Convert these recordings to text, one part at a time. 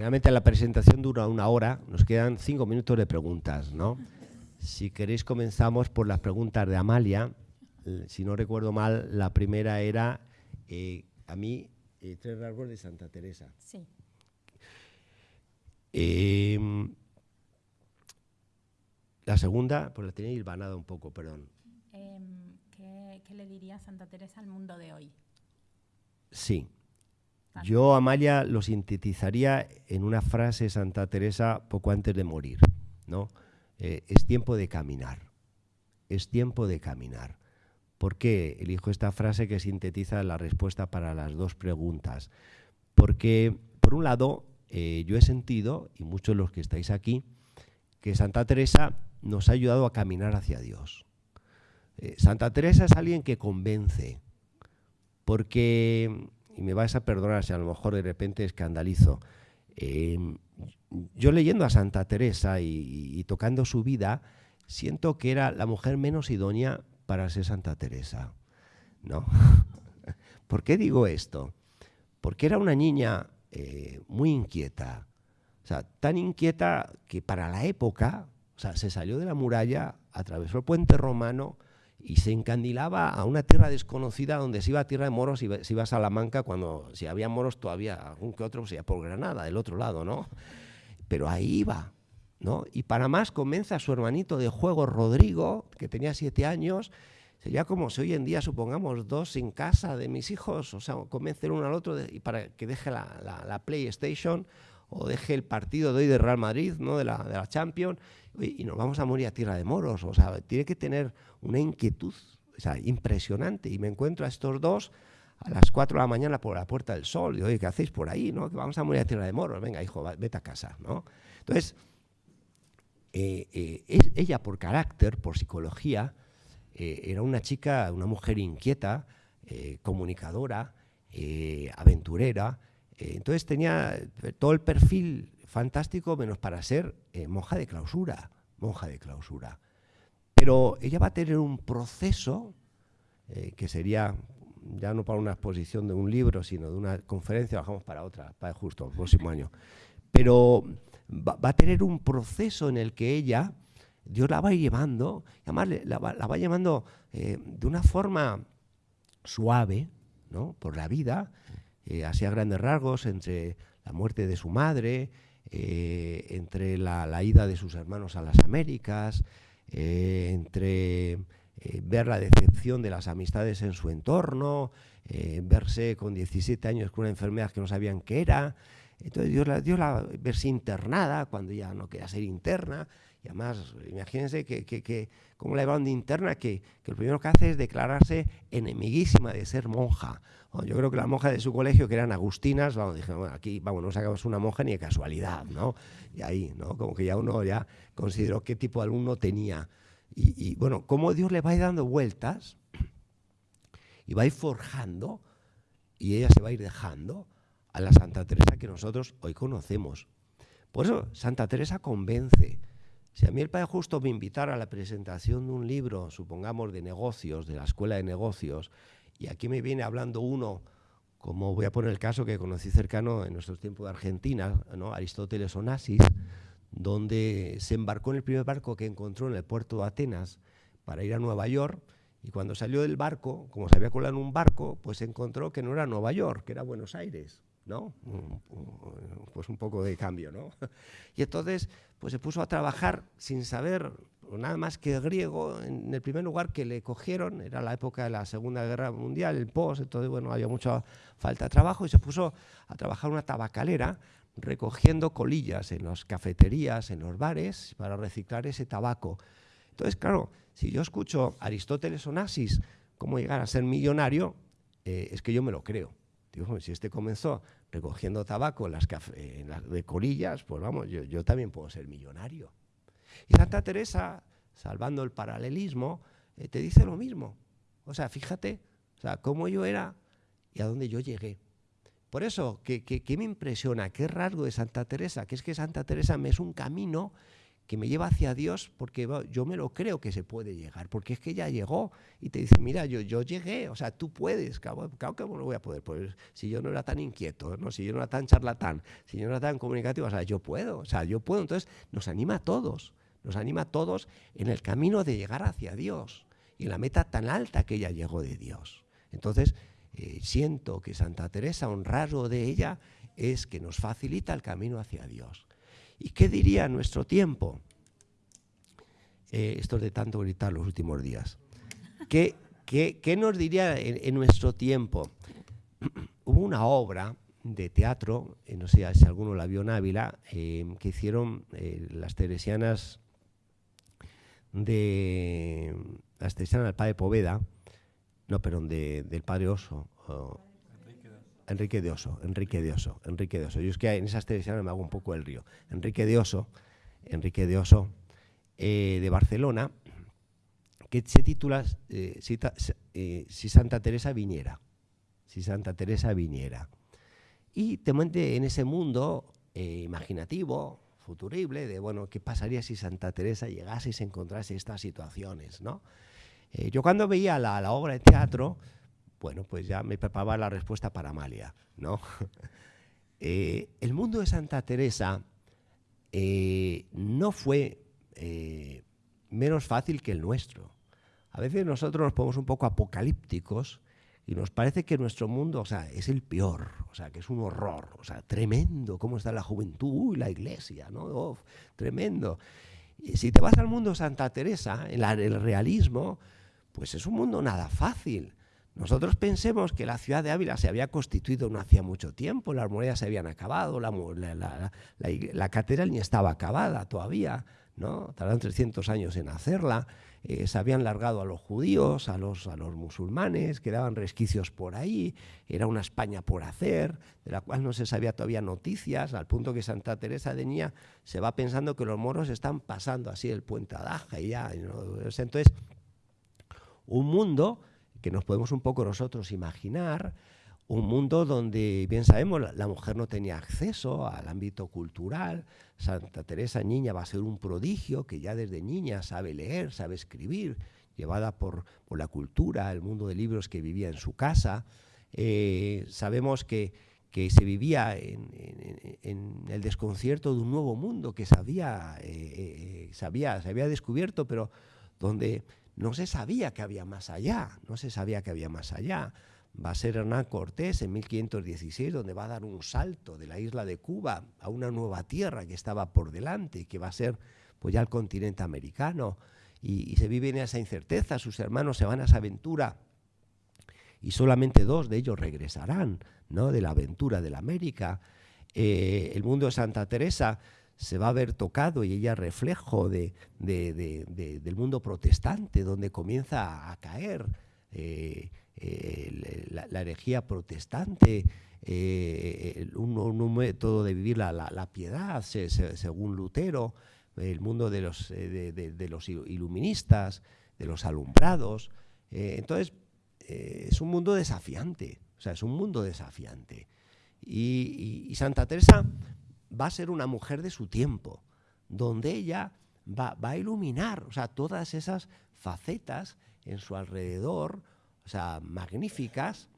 generalmente la presentación dura una hora, nos quedan cinco minutos de preguntas, ¿no? Si queréis comenzamos por las preguntas de Amalia. Si no recuerdo mal, la primera era eh, a mí eh, tres rasgos de Santa Teresa. Sí. Em, la segunda, pues la tenía hilvanada un poco, perdón. Em, ¿qué, ¿Qué le diría Santa Teresa al mundo de hoy? Sí. Yo, Amalia, lo sintetizaría en una frase de Santa Teresa poco antes de morir, ¿no? Eh, es tiempo de caminar, es tiempo de caminar. ¿Por qué elijo esta frase que sintetiza la respuesta para las dos preguntas? Porque, por un lado, eh, yo he sentido, y muchos de los que estáis aquí, que Santa Teresa nos ha ayudado a caminar hacia Dios. Eh, Santa Teresa es alguien que convence, porque, y me vais a perdonar si a lo mejor de repente escandalizo, yo leyendo a Santa Teresa y, tocando su vida, siento que era la mujer menos idónea para ser Santa Teresa. ¿no? ¿Por qué digo esto? Porque era una niña eh, muy inquieta. O sea, tan inquieta que para la época, o sea, se salió de la muralla, atravesó el puente romano y se encandilaba a una tierra desconocida donde se iba a tierra de moros y se iba a Salamanca cuando si había moros todavía algún que otro se iba por Granada, del otro lado, ¿no? pero ahí iba. ¿no? Y para más convence a su hermanito de juego, Rodrigo, que tenía siete años, sería como si hoy en día, supongamos, dos en casa de mis hijos, o sea, convencer uno al otro y para que deje la, PlayStation o deje el partido de hoy de Real Madrid, ¿no? de, la, de la Champions, y, nos vamos a morir a tierra de moros. O sea, tiene que tener una inquietud o sea, impresionante. Y me encuentro a estos dos a las 4 de la mañana por la Puerta del Sol. Y, oye, ¿qué hacéis por ahí? ¿no? Que vamos a morir a tierra de moros. Venga, hijo, vete a casa. ¿no? Entonces, eh, eh, ella por carácter, por psicología, eh, era una chica, una mujer inquieta, comunicadora, aventurera. Entonces tenía todo el perfil fantástico menos para ser monja de clausura, monja de clausura. Pero ella va a tener un proceso que sería ya no para una exposición de un libro, sino de una conferencia, bajamos para otra, para justo el próximo año. Pero va, a tener un proceso en el que ella, Dios la va llevando, además la, va, llevando eh, de una forma suave, ¿no? Por la vida, eh, así a grandes rasgos, entre la muerte de su madre, eh, entre la, ida de sus hermanos a las Américas, entre eh, ver la decepción de las amistades en su entorno, eh, verse con 17 años con una enfermedad que no sabían qué era. Entonces Dios la, dio la verse internada cuando ya no quería ser interna. Y además, imagínense que, que, que cómo la llevaron de interna, que, que, lo primero que hace es declararse enemiguísima de ser monja. yo creo que las monjas de su colegio, que eran agustinas, dijeron, bueno, aquí, vamos, no sacamos una monja ni de casualidad, ¿no? Y ahí, ¿no? Como que ya uno ya consideró qué tipo de alumno tenía. Y, bueno, cómo Dios le va dando vueltas y va a ir forjando y ella se va a ir dejando a la Santa Teresa que nosotros hoy conocemos. Por eso Santa Teresa convence. Si a mí el Padre Justo me invitara a la presentación de un libro, supongamos de negocios, de la Escuela de Negocios, y aquí me viene hablando uno, como voy a poner el caso que conocí cercano en nuestros tiempos de Argentina, ¿no? Aristóteles Onassis, donde se embarcó en el primer barco que encontró en el puerto de Atenas para ir a Nueva York. Y cuando salió del barco, como se había colado en un barco, pues encontró que no era Nueva York, que era Buenos Aires, ¿no? Pues un poco de cambio, ¿no? Y entonces, pues se puso a trabajar sin saber nada más que griego. En el primer lugar que le cogieron, era la época de la Segunda Guerra Mundial, el post, entonces, bueno, había mucha falta de trabajo y se puso a trabajar una tabacalera recogiendo colillas en las cafeterías, en los bares, para reciclar ese tabaco. Entonces, claro, si yo escucho Aristóteles Onassis cómo llegar a ser millonario, eh, es que yo me lo creo. Digo, si este comenzó recogiendo tabaco las, de colillas, pues vamos, yo, también puedo ser millonario. Y Santa Teresa, salvando el paralelismo, eh, te dice lo mismo. O sea, fíjate, o sea, cómo yo era y a dónde yo llegué. Por eso, ¿qué, me impresiona? ¿Qué rasgo de Santa Teresa? Que es que Santa Teresa me es un camino que me lleva hacia Dios porque yo me lo creo que se puede llegar, porque es que ya llegó y te dice, mira, yo, yo llegué, o sea, tú puedes, claro, que no lo voy a poder, pues si yo no era tan inquieto, ¿no? si yo no era tan charlatán, si yo no era tan comunicativo, o sea, yo puedo, o sea, yo puedo, entonces nos anima a todos, nos anima a todos en el camino de llegar hacia Dios y la meta tan alta que ella llegó de Dios. Entonces, eh, siento que Santa Teresa, un rasgo de ella, es que nos facilita el camino hacia Dios. ¿Y qué diría nuestro tiempo? Eh, esto es de tanto gritar los últimos días. ¿Qué, qué, nos diría en, nuestro tiempo? Hubo una obra de teatro, eh, no sé si alguno la vio en Ávila, eh, que hicieron las teresianas de las teresianas del padre Poveda, no, perdón, del padre Oso. Enrique de Oso, Enrique de Oso, Enrique de Oso. Yo es que en esas televisiones me hago un poco el río. Enrique de Oso, Enrique de Oso, eh, de Barcelona, que se titula eh, eh, si, Santa Teresa viniera. Si Santa Teresa viniera. Y te muente en ese mundo imaginativo, futurible, de bueno, ¿qué pasaría si Santa Teresa llegase y se encontrase estas situaciones? ¿no? yo cuando veía la obra de teatro, bueno, pues ya me preparaba la respuesta para Amalia, ¿no? Eh, el mundo de Santa Teresa eh, no fue eh, menos fácil que el nuestro. A veces nosotros nos ponemos un poco apocalípticos y nos parece que nuestro mundo, o sea, es el peor, o sea, que es un horror, o sea, tremendo, cómo está la juventud y la iglesia, ¿no? tremendo. Y si te vas al mundo Santa Teresa, el, el realismo, pues es un mundo nada fácil. Nosotros pensemos que la ciudad de Ávila se había constituido no hacía mucho tiempo, las murallas se habían acabado, la, la, catedral ni estaba acabada todavía, ¿no? tardaron 300 años en hacerla, eh, se habían largado a los judíos, a los, a los musulmanes, quedaban resquicios por ahí, era una España por hacer, de la cual no se sabía todavía noticias, al punto que Santa Teresa de Niña se va pensando que los moros están pasando así el puente Adaja y ya. Entonces, un mundo que nos podemos un poco nosotros imaginar un mundo donde, bien sabemos, la, mujer no tenía acceso al ámbito cultural. Santa Teresa Niña va a ser un prodigio que ya desde niña sabe leer, sabe escribir, llevada por, la cultura, el mundo de libros que vivía en su casa. Eh, sabemos que, se vivía en, el desconcierto de un nuevo mundo que sabía, eh, eh, se había descubierto, pero donde no se sabía que había más allá, no se sabía que había más allá. Va a ser Hernán Cortés en 1516 donde va a dar un salto de la isla de Cuba a una nueva tierra que estaba por delante, que va a ser pues ya el continente americano. Y, se vive en esa incerteza, sus hermanos se van a esa aventura y solamente dos de ellos regresarán ¿no? de la aventura de la América. Eh, el mundo de Santa Teresa se va a ver tocado y ella reflejo de, del mundo protestante, donde comienza a caer eh, la, herejía protestante, eh, un, método de vivir la, piedad, según Lutero, el mundo de los, eh, de, los iluministas, de los alumbrados. entonces, es un mundo desafiante, o sea, es un mundo desafiante. y Santa Teresa va a ser una mujer de su tiempo, donde ella va, a iluminar, o sea, todas esas facetas en su alrededor, o sea, magníficas,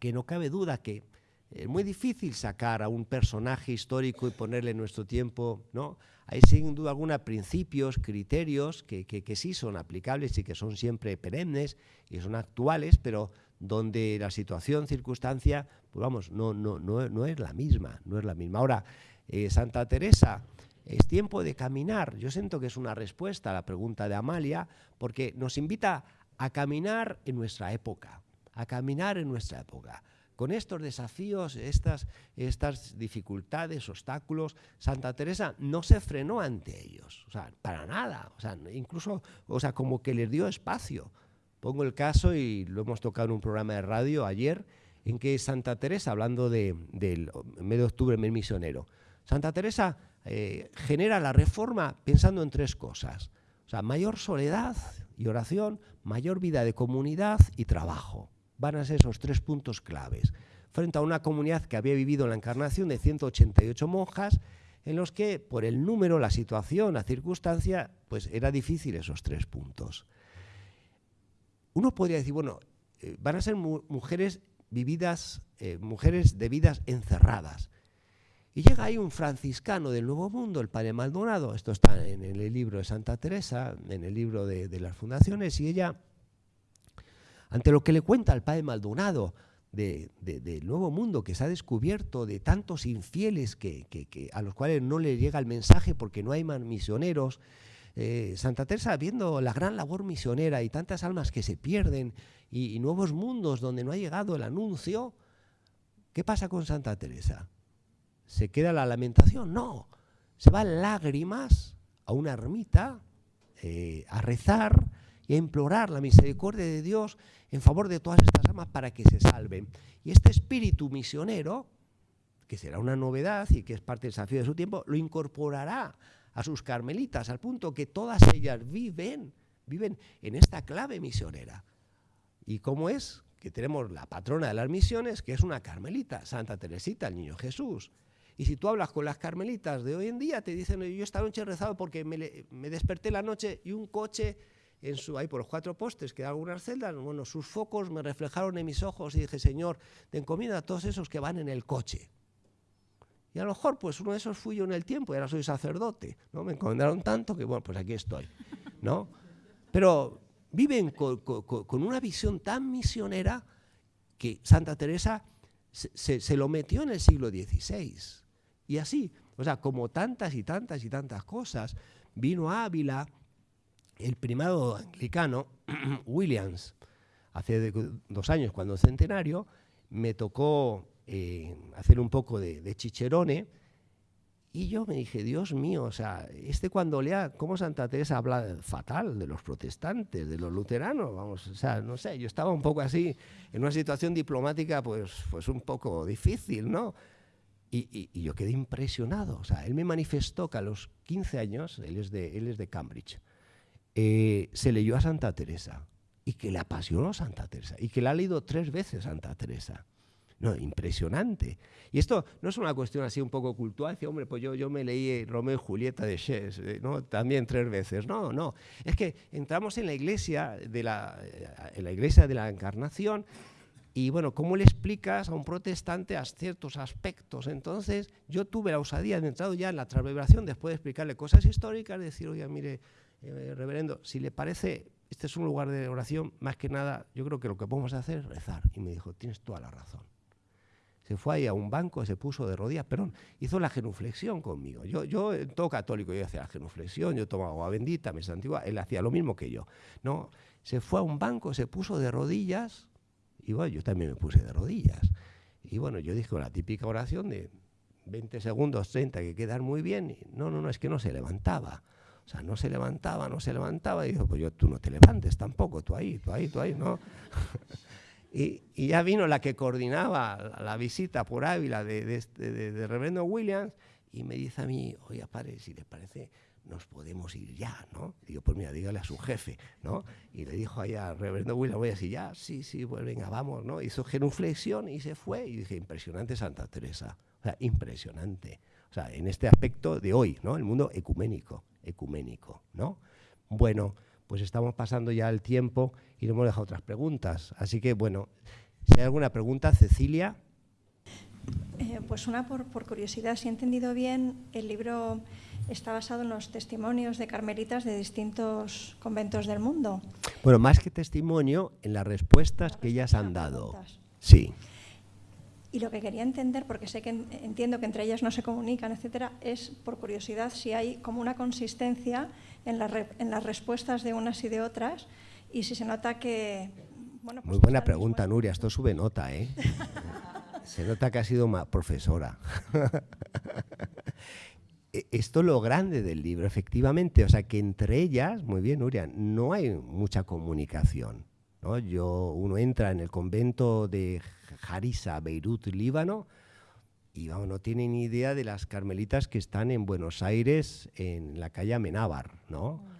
que no cabe duda que es muy difícil sacar a un personaje histórico y ponerle nuestro tiempo, ¿no? Hay sin duda alguna principios, criterios que, que, sí son aplicables y que son siempre perennes y son actuales, pero donde la situación, circunstancia, pues vamos, no, no, no, no es la misma, no es la misma. Ahora, eh, Santa Teresa, es tiempo de caminar. Yo siento que es una respuesta a la pregunta de Amalia, porque nos invita a caminar en nuestra época, a caminar en nuestra época. Con estos desafíos, estas, estas dificultades, obstáculos, Santa Teresa no se frenó ante ellos, o sea, para nada, o sea, incluso, o sea, como que les dio espacio. Pongo el caso y lo hemos tocado en un programa de radio ayer, en que Santa Teresa, hablando de, del mes de octubre, mes misionero, Santa Teresa eh, genera la reforma pensando en tres cosas. O sea, mayor soledad y oración, mayor vida de comunidad y trabajo. Van a ser esos tres puntos claves. Frente a una comunidad que había vivido la encarnación de 188 monjas, en los que por el número, la situación, la circunstancia, pues era difícil esos tres puntos. Uno podría decir, bueno, eh, van a ser mujeres vividas, eh, mujeres de vidas encerradas. Y llega ahí un franciscano del Nuevo Mundo, el padre Maldonado, esto está en el libro de Santa Teresa, en el libro de, las fundaciones, y ella, ante lo que le cuenta al padre Maldonado del Nuevo Mundo que se ha descubierto, de tantos infieles que, a los cuales no le llega el mensaje porque no hay misioneros, eh, Santa Teresa, viendo la gran labor misionera y tantas almas que se pierden y nuevos mundos donde no ha llegado el anuncio, ¿qué pasa con Santa Teresa? ¿Se queda la lamentación? No, se va lágrimas a una ermita eh, a rezar y a implorar la misericordia de Dios en favor de todas estas almas para que se salven. Y este espíritu misionero, que será una novedad y que es parte del desafío de su tiempo, lo incorporará a sus carmelitas, al punto que todas ellas viven, viven en esta clave misionera. ¿Y cómo es? Que tenemos la patrona de las misiones, que es una carmelita, Santa Teresita, el Niño Jesús. Y si tú hablas con las carmelitas de hoy en día, te dicen, yo esta noche he rezado porque me, desperté la noche y un coche en su, ahí por los cuatro postes que da algunas celdas, bueno, sus focos me reflejaron en mis ojos y dije, Señor, te encomiendo a todos esos que van en el coche. Y a lo mejor, pues uno de esos fui yo en el tiempo y ahora soy sacerdote, ¿no? Me encomendaron tanto que, bueno, pues aquí estoy, ¿no? Pero viven con, una visión tan misionera que Santa Teresa se, se, lo metió en el siglo XVI. Y así, o sea, como tantas y tantas y tantas cosas, vino a Ávila el primado anglicano, Williams, hace dos años, cuando centenario, me tocó eh, hacer un poco de, de, chicherone, y yo me dije, Dios mío, o sea, este cuando lea cómo Santa Teresa habla fatal de los protestantes, de los luteranos, vamos, o sea, no sé, yo estaba un poco así, en una situación diplomática, pues, pues un poco difícil, ¿no? Y, yo quedé impresionado. O sea, él me manifestó que a los 15 años, él es de, él es de Cambridge, eh, se leyó a Santa Teresa y que le apasionó Santa Teresa y que la ha leído tres veces Santa Teresa. No, impresionante. Y esto no es una cuestión así un poco cultural, decir, hombre, pues yo, yo me leí Romeo y Julieta de Shakespeare, ¿no? También tres veces. No, no. Es que entramos en la iglesia de la, en la iglesia de la encarnación y bueno, ¿cómo le explicas a un protestante a ciertos aspectos? Entonces, yo tuve la osadía de entrar ya en la transvibración, después de explicarle cosas históricas, de decir, oye, mire, eh, reverendo, si le parece, este es un lugar de oración, más que nada, yo creo que lo que podemos hacer es rezar. Y me dijo, tienes toda la razón. Se fue ahí a un banco, se puso de rodillas, perdón, hizo la genuflexión conmigo. Yo, yo todo católico, yo hacía la genuflexión, yo tomaba agua bendita, me santigua, él hacía lo mismo que yo. No, se fue a un banco, se puso de rodillas, y bueno, yo también me puse de rodillas. Y bueno, yo dije la típica oración de 20 segundos, 30, que quedan muy bien. Y no, no, no, es que no se levantaba. O sea, no se levantaba, no se levantaba. Y dijo, pues yo, tú no te levantes tampoco, tú ahí, tú ahí, tú ahí, ¿no? y, ya vino la que coordinaba la, visita por Ávila de, de, Reverendo Williams y me dice a mí, oye, padre, si le parece, nos podemos ir ya, ¿no? digo, pues mira, dígale a su jefe, ¿no? Y le dijo allá al reverendo William, voy a decir, ya, sí, sí, pues venga, vamos, ¿no? Hizo genuflexión y se fue. Y dije, impresionante Santa Teresa. O sea, impresionante. O sea, en este aspecto de hoy, ¿no? El mundo ecuménico, ecuménico, ¿no? Bueno, pues estamos pasando ya el tiempo y no hemos dejado otras preguntas. Así que, bueno, si hay alguna pregunta, Cecilia. Eh, pues una por, por curiosidad, si he entendido bien, el libro está basado en los testimonios de carmelitas de distintos conventos del mundo. Bueno, más que testimonio, en las respuestas que ellas han dado. Sí. Y lo que quería entender, porque sé que entiendo que entre ellas no se comunican, etcétera, es por curiosidad si hay como una consistencia en, en las respuestas de unas y de otras y si se nota que. Bueno, pues Muy buena pregunta, Nuria. Esto sube nota, ¿eh? se nota que ha sido profesora. E, esto es lo grande del libro, efectivamente. O sea, que entre ellas, muy bien, Nuria, no hay mucha comunicación. ¿No? Yo, uno entra en el convento de Harissa, Beirut, Líbano, y vamos, no tiene ni idea de las carmelitas que están en Buenos Aires, en la calle Amenábar, ¿no? Mm.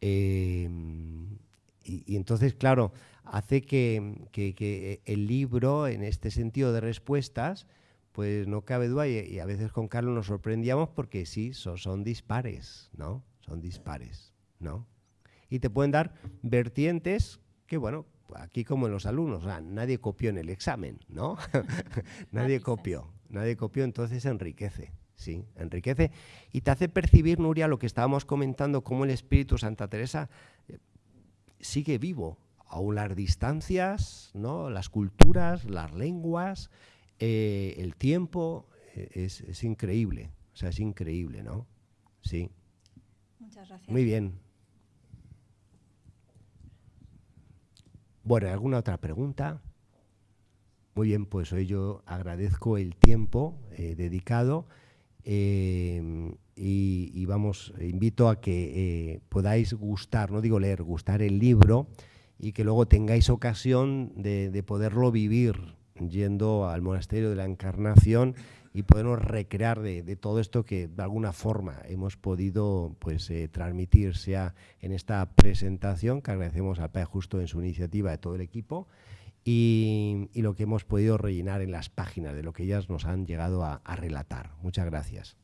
Em, y, entonces, claro, hace que, que, el libro, en este sentido de respuestas, pues no cabe duda y, a veces con Carlos nos sorprendíamos porque sí, son, son dispares, ¿no? Son dispares, ¿no? Y te pueden dar vertientes que, bueno, aquí como en los alumnos, nadie copió en el examen, ¿no? nadie copió, nadie copió, entonces enriquece, sí, enriquece y te hace percibir, Nuria, lo que estábamos comentando, cómo el Espíritu Santa Teresa eh, sigue vivo, aún las distancias, ¿no? las culturas, las lenguas, eh, el tiempo, eh, es, es, increíble, o sea, es increíble, ¿no? Sí. Muchas gracias. Muy bien. Bueno, ¿alguna otra pregunta? Muy bien, pues hoy yo agradezco el tiempo eh, dedicado eh, y, vamos, invito a que eh, podáis gustar, no digo leer, gustar el libro y que luego tengáis ocasión de, poderlo vivir yendo al monasterio de la Encarnación y podernos recrear de, todo esto que de alguna forma hemos podido pues, transmitir, sea en esta presentación, que agradecemos al Padre Justo en su iniciativa de todo el equipo, y, lo que hemos podido rellenar en las páginas de lo que ellas nos han llegado a relatar. Muchas gracias.